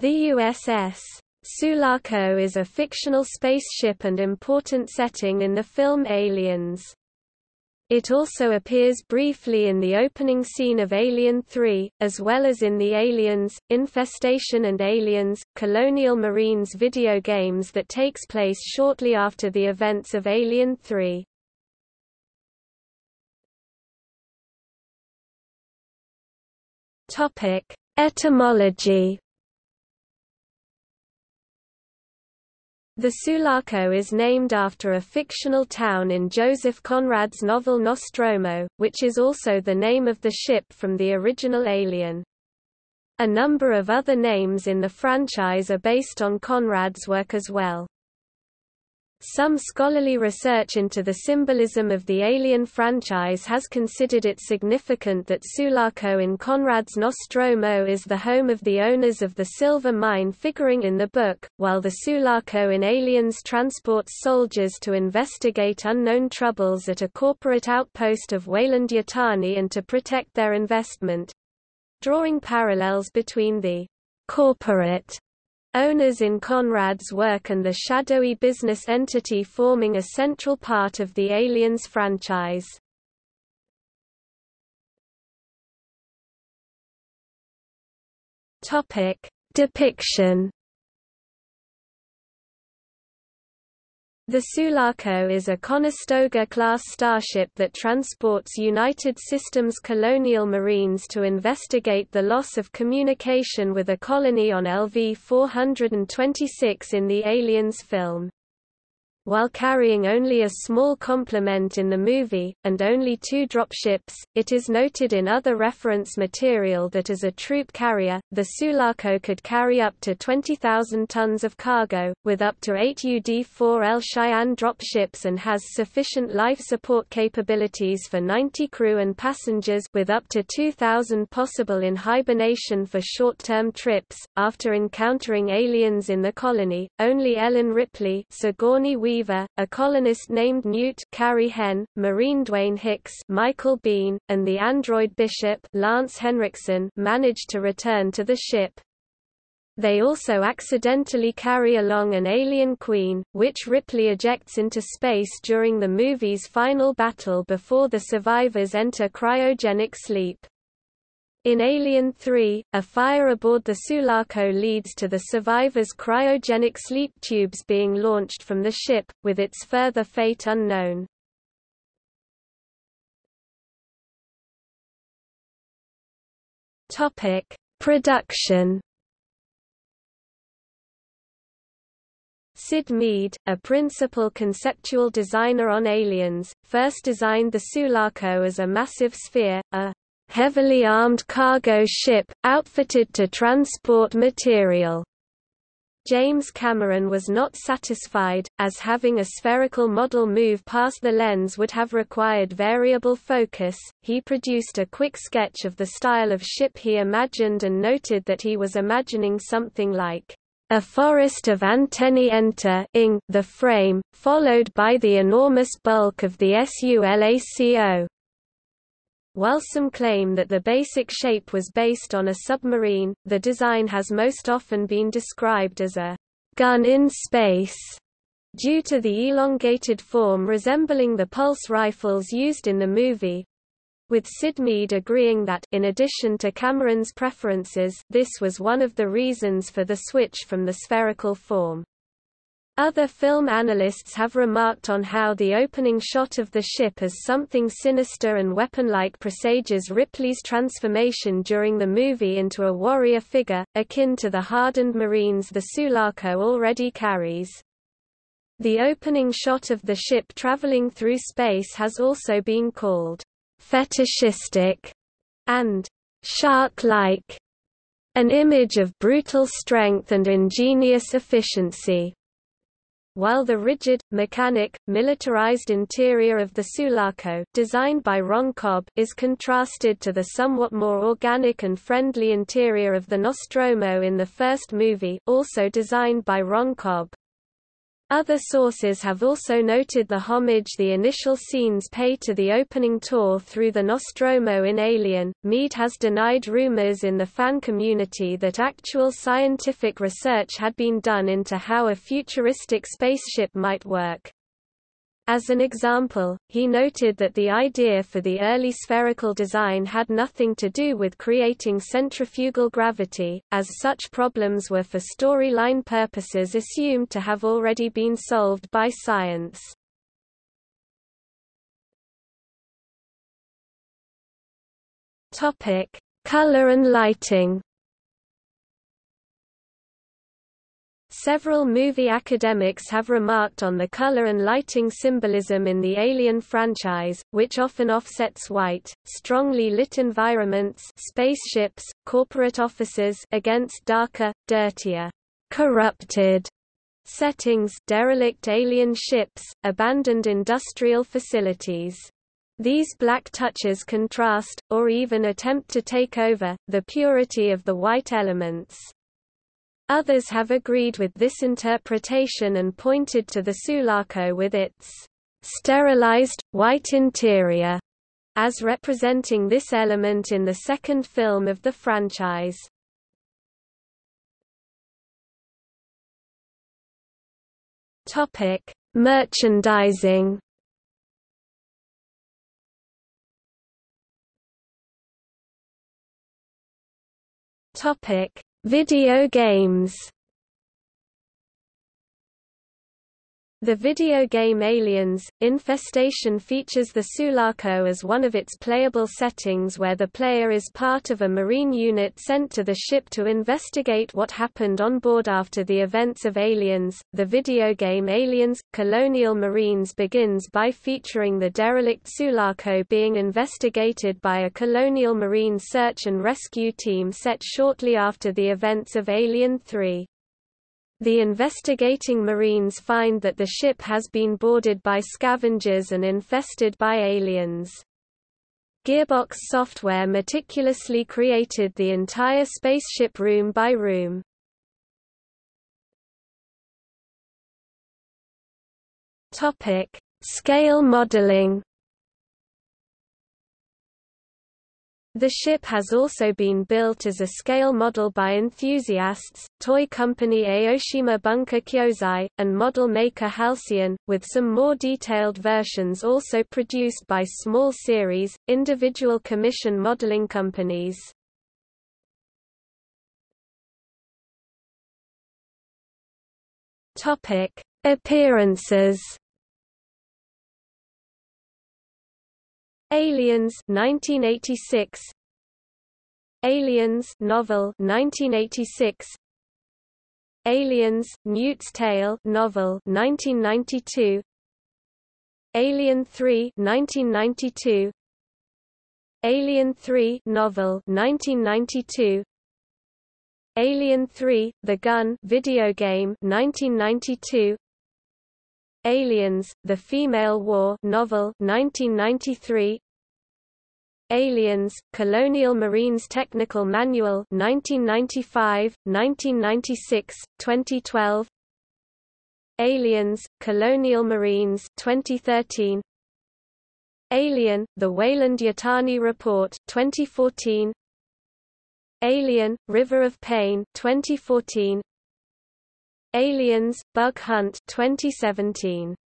The USS Sulaco is a fictional spaceship and important setting in the film Aliens. It also appears briefly in the opening scene of Alien 3, as well as in the Aliens, Infestation and Aliens, Colonial Marines video games that takes place shortly after the events of Alien 3. Etymology The Sulaco is named after a fictional town in Joseph Conrad's novel Nostromo, which is also the name of the ship from the original Alien. A number of other names in the franchise are based on Conrad's work as well. Some scholarly research into the symbolism of the Alien franchise has considered it significant that Sulaco in Conrad's Nostromo is the home of the owners of the silver mine figuring in the book, while the Sulaco in Aliens transports soldiers to investigate unknown troubles at a corporate outpost of Weyland-Yutani and to protect their investment. Drawing parallels between the corporate Owners in Conrad's work and the shadowy business entity forming a central part of the Aliens franchise. Topic: Depiction The Sulaco is a Conestoga-class starship that transports United Systems colonial marines to investigate the loss of communication with a colony on LV-426 in the Aliens film while carrying only a small complement in the movie, and only two dropships, it is noted in other reference material that as a troop carrier, the Sulaco could carry up to 20,000 tons of cargo, with up to 8 UD-4L Cheyenne dropships and has sufficient life support capabilities for 90 crew and passengers with up to 2,000 possible in hibernation for short-term trips. After encountering aliens in the colony, only Ellen Ripley Sigourney Weaver, a colonist named Newt Carrie Henn, Marine Dwayne Hicks Michael Biehn, and the android Bishop Lance Henriksen managed to return to the ship. They also accidentally carry along an alien queen, which Ripley ejects into space during the movie's final battle before the survivors enter cryogenic sleep. In Alien 3, a fire aboard the Sulaco leads to the survivors' cryogenic sleep tubes being launched from the ship, with its further fate unknown. Topic: Production. Syd Mead, a principal conceptual designer on Aliens, first designed the Sulaco as a massive sphere, a heavily armed cargo ship, outfitted to transport material. James Cameron was not satisfied, as having a spherical model move past the lens would have required variable focus. He produced a quick sketch of the style of ship he imagined and noted that he was imagining something like a forest of antennae enter the frame, followed by the enormous bulk of the SULACO. While some claim that the basic shape was based on a submarine, the design has most often been described as a gun in space, due to the elongated form resembling the pulse rifles used in the movie, with Syd Mead agreeing that, in addition to Cameron's preferences, this was one of the reasons for the switch from the spherical form. Other film analysts have remarked on how the opening shot of the ship as something sinister and weapon-like presages Ripley's transformation during the movie into a warrior figure, akin to the hardened Marines the Sulaco already carries. The opening shot of the ship traveling through space has also been called fetishistic and shark-like, an image of brutal strength and ingenious efficiency while the rigid, mechanic, militarized interior of the Sulaco designed by Ron Cobb is contrasted to the somewhat more organic and friendly interior of the Nostromo in the first movie also designed by Ron Cobb. Other sources have also noted the homage the initial scenes pay to the opening tour through the Nostromo in Alien. Mead has denied rumors in the fan community that actual scientific research had been done into how a futuristic spaceship might work. As an example, he noted that the idea for the early spherical design had nothing to do with creating centrifugal gravity, as such problems were for storyline purposes assumed to have already been solved by science. Color and lighting Several movie academics have remarked on the color and lighting symbolism in the Alien franchise, which often offsets white, strongly lit environments spaceships, corporate offices against darker, dirtier, corrupted settings derelict alien ships, abandoned industrial facilities. These black touches contrast, or even attempt to take over, the purity of the white elements. Others have agreed with this interpretation and pointed to the Sulaco with its sterilized, white interior as representing this element in the second film of the franchise. Topic: Merchandising. Topic: Video games The video game Aliens, Infestation features the Sulaco as one of its playable settings where the player is part of a marine unit sent to the ship to investigate what happened on board after the events of Aliens. The video game Aliens, Colonial Marines begins by featuring the derelict Sulaco being investigated by a Colonial Marine search and rescue team set shortly after the events of Alien 3. The investigating Marines find that the ship has been boarded by scavengers and infested by aliens. Gearbox Software meticulously created the entire spaceship room by room. Topic: Scale modeling. The ship has also been built as a scale model by enthusiasts, toy company Aoshima Bunka Kyozai, and model maker Halcyon, with some more detailed versions also produced by small series, individual commission modeling companies. Appearances Aliens 1986 Aliens novel 1986 Aliens Newt's Tale novel 1992 Alien 3 1992 Alien 3 novel 1992 Alien 3 The Gun video game 1992 Aliens, The Female War novel 1993 Aliens, Colonial Marines Technical Manual 1995, 1996, 2012 Aliens, Colonial Marines 2013 Alien, The Weyland-Yutani Report 2014 Alien, River of Pain 2014 Aliens, Bug Hunt 2017